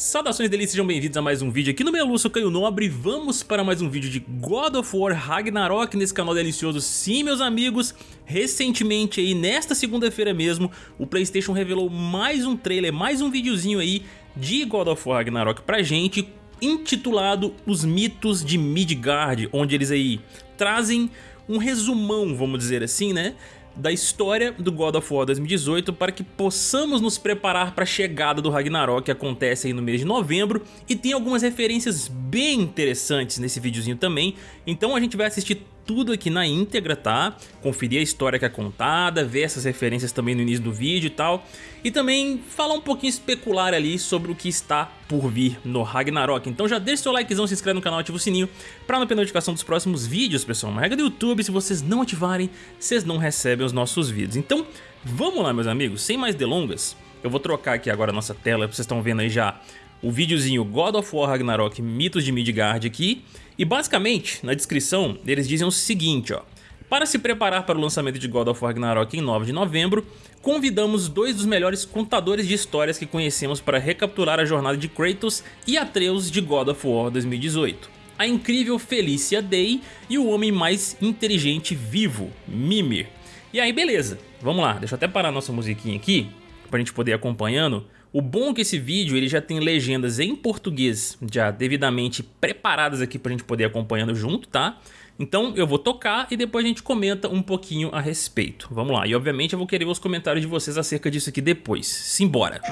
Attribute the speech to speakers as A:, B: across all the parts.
A: Saudações delícias, sejam bem-vindos a mais um vídeo aqui no meu Lúcio Caio Nobre Vamos para mais um vídeo de God of War Ragnarok nesse canal delicioso Sim, meus amigos, recentemente aí, nesta segunda-feira mesmo O Playstation revelou mais um trailer, mais um videozinho aí de God of War Ragnarok pra gente Intitulado Os Mitos de Midgard Onde eles aí trazem um resumão, vamos dizer assim, né? Da história do God of War 2018 para que possamos nos preparar para a chegada do Ragnarok que acontece aí no mês de novembro e tem algumas referências bem interessantes nesse videozinho também, então a gente vai assistir tudo aqui na íntegra, tá? Conferir a história que é contada, ver essas referências também no início do vídeo e tal. E também falar um pouquinho especular ali sobre o que está por vir no Ragnarok. Então já deixa seu likezão, se inscreve no canal, ativa o sininho pra não perder notificação dos próximos vídeos, pessoal. Uma regra do YouTube, se vocês não ativarem, vocês não recebem os nossos vídeos. Então, vamos lá, meus amigos, sem mais delongas. Eu vou trocar aqui agora a nossa tela, vocês estão vendo aí já o videozinho God of War Ragnarok Mitos de Midgard aqui. E basicamente, na descrição, eles dizem o seguinte, ó. Para se preparar para o lançamento de God of War Ragnarok em 9 de novembro, convidamos dois dos melhores contadores de histórias que conhecemos para recapturar a jornada de Kratos e Atreus de God of War 2018. A incrível Felicia Day e o homem mais inteligente vivo, Mimir. E aí beleza, vamos lá, deixa eu até parar nossa musiquinha aqui, para a gente poder ir acompanhando. O bom é que esse vídeo ele já tem legendas em português já devidamente preparadas aqui pra gente poder acompanhando junto, tá? Então eu vou tocar e depois a gente comenta um pouquinho a respeito. Vamos lá, e obviamente eu vou querer os comentários de vocês acerca disso aqui depois. Simbora!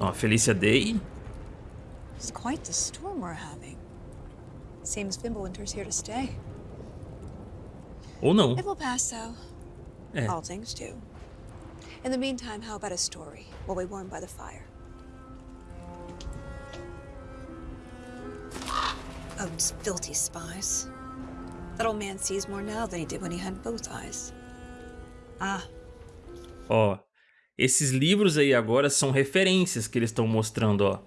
A: Ó, Felicia Day.
B: It's quite the storm we're having. Seems Fimbulwinter's here to stay.
A: Ou não.
B: It will pass, though.
A: É.
B: All things do. In the meantime, how about a story while we warm by the fire? Odin's filthy spies. That old man sees more now than he did when he had both eyes. Ah.
A: Ó, esses livros aí agora são referências que eles estão mostrando, ó.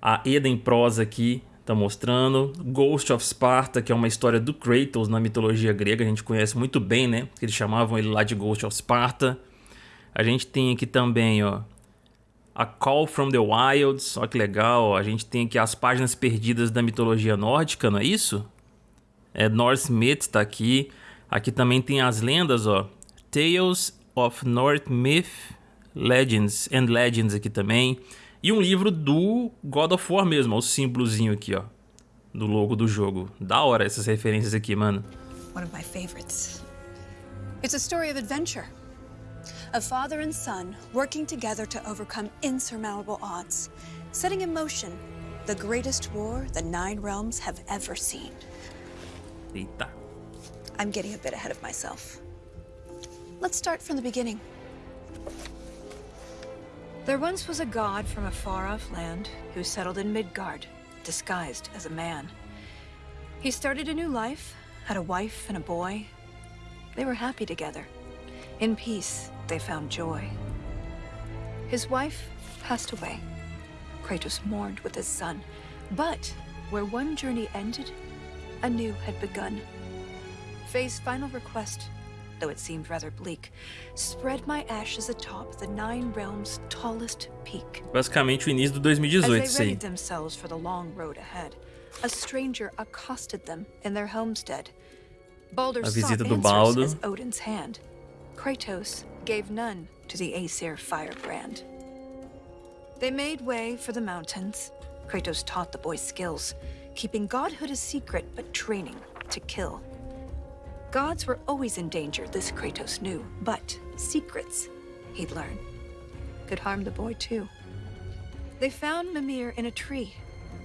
A: A Eda em prosa aqui, tá mostrando. Ghost of Sparta, que é uma história do Kratos na mitologia grega, a gente conhece muito bem, né? Eles chamavam ele lá de Ghost of Sparta. A gente tem aqui também, ó, A Call from the Wilds, olha que legal, ó. a gente tem aqui as páginas perdidas da mitologia nórdica, não é isso? É, Norse Myth tá aqui. Aqui também tem as lendas, ó. Tales of North Myth Legends and Legends aqui também. E um livro do God of War mesmo, o símbolozinho aqui, ó. Do logo do jogo. Da hora essas referências aqui, mano.
B: One of my favorites. It's a story of adventure. A father and son working together to overcome insurmountable odds, setting in motion the greatest war the Nine Realms have ever seen.
A: Eita.
B: I'm getting a bit ahead of myself. Let's start from the beginning. There once was a god from a far-off land who settled in Midgard, disguised as a man. He started a new life, had a wife and a boy. They were happy together. In peace, they found joy. His wife passed away. Kratos mourned with his son. But where one journey ended, a new had begun. Faye's final request though it seemed rather bleak, spread my ashes atop the Nine Realms' tallest peak.
A: Basicamente o início do 2018,
B: As they readied themselves for the long road ahead, a stranger accosted them in their homestead. Baldur
A: a visita do
B: answers as Odin's hand. Kratos gave none to the Aesir firebrand. They made way for the mountains. Kratos taught the boy skills, keeping godhood a secret but training to kill. Gods were always in danger, this Kratos knew, but secrets, he'd learn, could harm the boy too. They found Mimir in a tree,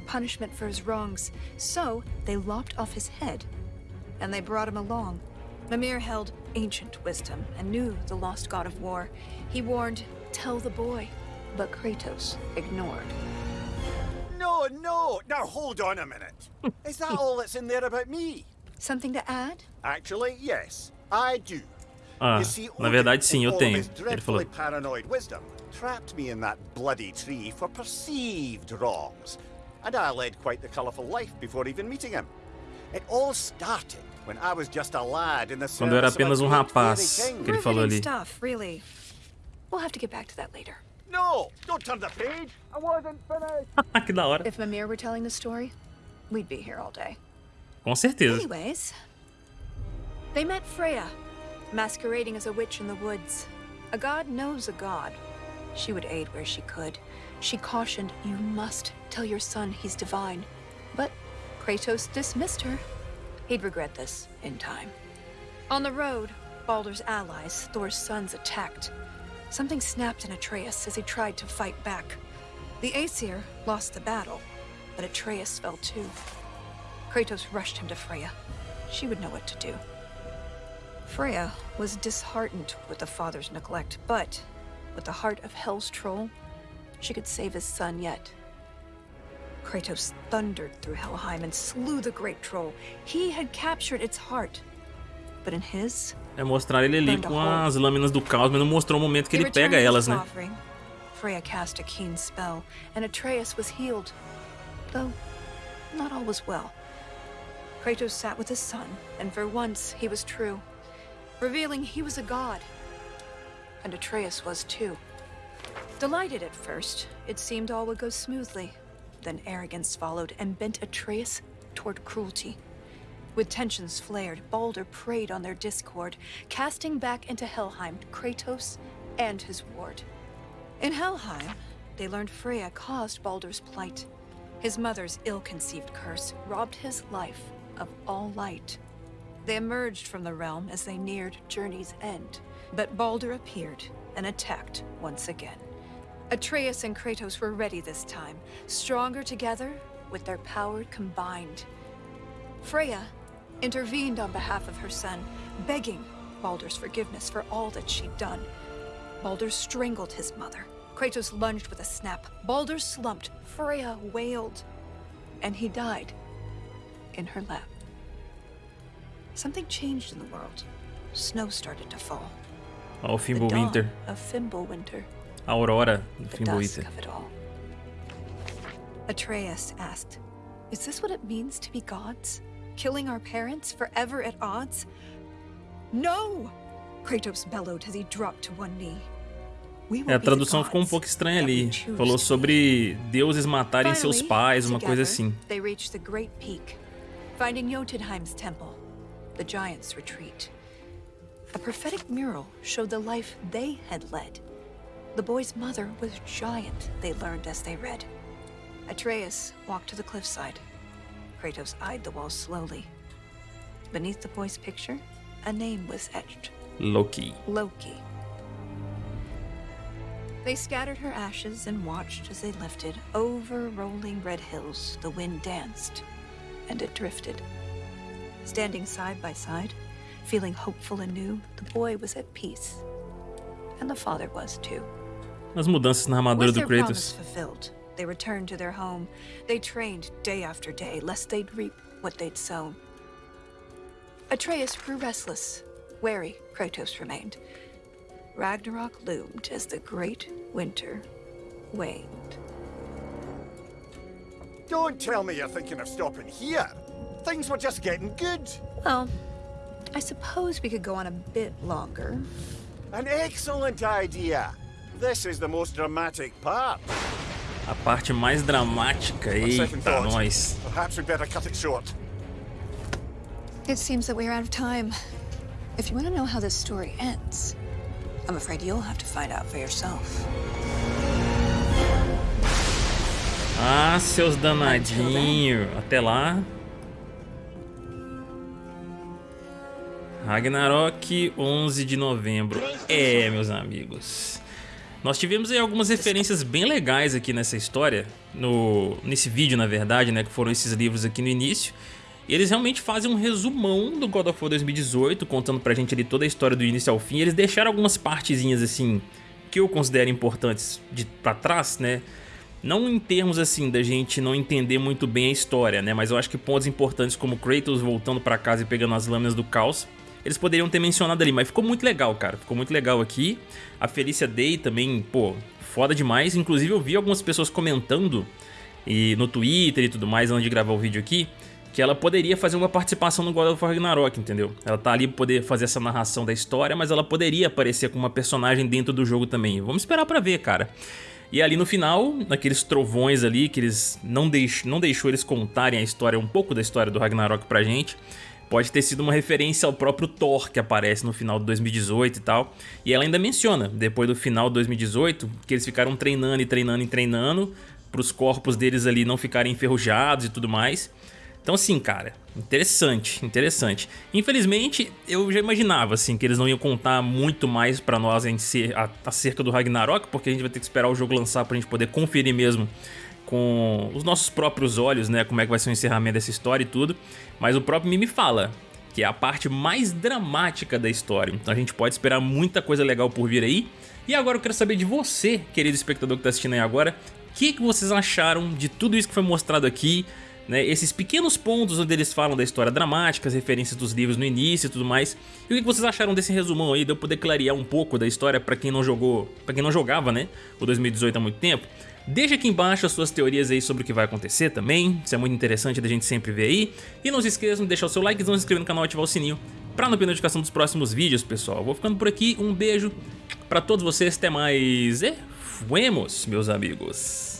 B: punishment for his wrongs, so they lopped off his head, and they brought him along. Mimir held ancient wisdom and knew the lost god of war. He warned, tell the boy, but Kratos ignored.
C: No, no! Now hold on a minute. Is that all that's in there about me?
B: Something to add?
C: Actually, yes, I do.
A: Ah, na verdade sim, eu tenho. Ele falou.
C: dreadfully paranoid wisdom trapped me in that bloody tree for perceived wrongs, and I led quite the colourful life before even meeting him. It all started when I was just a lad in the
A: Quando eu era apenas um rapaz, que ele falou ali.
B: stuff, really. We'll have to get back to that later.
C: No, don't turn the page. I wasn't finished.
A: que da hora.
B: If Mimir were telling the story, we'd be here all day.
A: Com certeza.
B: Anyways, they met Freya, masquerading as a witch in the woods. A god knows a god. She would aid where she could. She cautioned, You must tell your son he's divine. But Kratos dismissed her. He'd regret this in time. On the road, Baldur's allies, Thor's sons, attacked. Something snapped in Atreus as he tried to fight back. The Aesir lost the battle, but Atreus fell too. Kratos rushed him to Freya. She would know what to do. Freya was disheartened with the father's neglect, but with the heart of Hell's troll, she could save his son yet. Kratos thundered through Helheim and slew the great troll. He had captured its heart. But in his,
A: É mostrar ele ali com as lâminas do caos, mas não mostrou o momento que ele pega elas, né?
B: Freya cast a keen spell, and Atreus was healed. Though, not all was well. Kratos sat with his son, and for once he was true, revealing he was a god. And Atreus was too. Delighted at first, it seemed all would go smoothly. Then arrogance followed and bent Atreus toward cruelty. With tensions flared, Balder preyed on their discord, casting back into Helheim Kratos and his ward. In Helheim, they learned Freya caused Balder's plight. His mother's ill-conceived curse robbed his life of all light. They emerged from the realm as they neared Journey's end, but Balder appeared and attacked once again. Atreus and Kratos were ready this time, stronger together with their power combined. Freya intervened on behalf of her son, begging Balder's forgiveness for all that she'd done. Balder strangled his mother. Kratos lunged with a snap. Balder slumped. Freya wailed. And he died in her lap. Something changed in the world. Snow started to fall.
A: Ó, o
B: The
A: Fimbulwinter.
B: of Fimbulwinter.
A: A aurora do
B: The dusk
A: Fimbulwinter.
B: Atreus asked, Is this what it means to be gods? Killing our parents forever at odds? No! Kratos bellowed as he dropped to one knee.
A: É, a tradução ficou um pouco estranha ali. Falou sobre deuses matarem seus pais, uma coisa assim.
B: They reached the great peak, finding Jotunheim's temple, the giants' retreat. A prophetic mural showed the life they had led. The boy's mother was giant, they learned as they read. Atreus walked to the cliffside. Kratos eyed the wall slowly. Beneath the boy's picture, a name was etched.
A: Loki.
B: Loki. They scattered her ashes and watched as they lifted over rolling red hills. The wind danced, and it drifted. Standing side by side, feeling hopeful and new, the boy was at peace. And the father was too.
A: As mudanças na armadura do Kratos.
B: fulfilled, they returned to their home. They trained day after day, lest they'd reap what they'd sown. Atreus grew restless. Wary, Kratos remained. Ragnarok loomed as the great winter waned.
C: Don't tell me you're thinking of stopping here. Things were just getting good.
B: Well, I suppose we could go on a bit longer.
C: An excellent idea. This is the most dramatic part.
A: A parte mais dramática.
C: On second
A: Eita,
C: thought,
A: nós.
C: perhaps we'd better cut it short.
B: It seems that we're out of time. If you want to know how this story ends, I'm afraid you'll have to find out for yourself.
A: Seus danadinhos. Até lá. Ragnarok, 11 de novembro. É, meus amigos. Nós tivemos aí algumas referências bem legais aqui nessa história, no, nesse vídeo, na verdade, né, que foram esses livros aqui no início. E eles realmente fazem um resumão do God of War 2018, contando pra gente ali toda a história do início ao fim. Eles deixaram algumas partezinhas, assim, que eu considero importantes de pra trás, né? Não em termos assim da gente não entender muito bem a história, né? Mas eu acho que pontos importantes como Kratos voltando pra casa e pegando as lâminas do caos, eles poderiam ter mencionado ali, mas ficou muito legal, cara. Ficou muito legal aqui. A Felicia Day também, pô, foda demais. Inclusive eu vi algumas pessoas comentando e no Twitter e tudo mais antes de gravar o vídeo aqui, que ela poderia fazer uma participação no God of War Ragnarok, entendeu? Ela tá ali pra poder fazer essa narração da história, mas ela poderia aparecer como uma personagem dentro do jogo também. Vamos esperar pra ver, cara. E ali no final, naqueles trovões ali, que eles não, deix não deixou eles contarem a história, um pouco da história do Ragnarok pra gente, pode ter sido uma referência ao próprio Thor que aparece no final de 2018 e tal. E ela ainda menciona, depois do final de 2018, que eles ficaram treinando e treinando e treinando para os corpos deles ali não ficarem enferrujados e tudo mais. Então assim, cara, interessante, interessante. Infelizmente, eu já imaginava assim que eles não iam contar muito mais pra nós em si, acerca do Ragnarok, porque a gente vai ter que esperar o jogo lançar pra gente poder conferir mesmo com os nossos próprios olhos, né, como é que vai ser o encerramento dessa história e tudo. Mas o próprio Mimi fala que é a parte mais dramática da história, então a gente pode esperar muita coisa legal por vir aí. E agora eu quero saber de você, querido espectador que tá assistindo aí agora, o que, que vocês acharam de tudo isso que foi mostrado aqui, né, esses pequenos pontos onde eles falam da história dramática, as referências dos livros no início e tudo mais. E o que vocês acharam desse resumão aí, de eu poder clarear um pouco da história para quem não jogou, para quem não jogava, né, o 2018 há muito tempo? Deixa aqui embaixo as suas teorias aí sobre o que vai acontecer também, isso é muito interessante da gente sempre ver aí. E não se esqueçam de deixar o seu like, se inscrever no canal e ativar o sininho para não perder notificação dos próximos vídeos, pessoal. Vou ficando por aqui, um beijo para todos vocês, até mais e fuemos, meus amigos.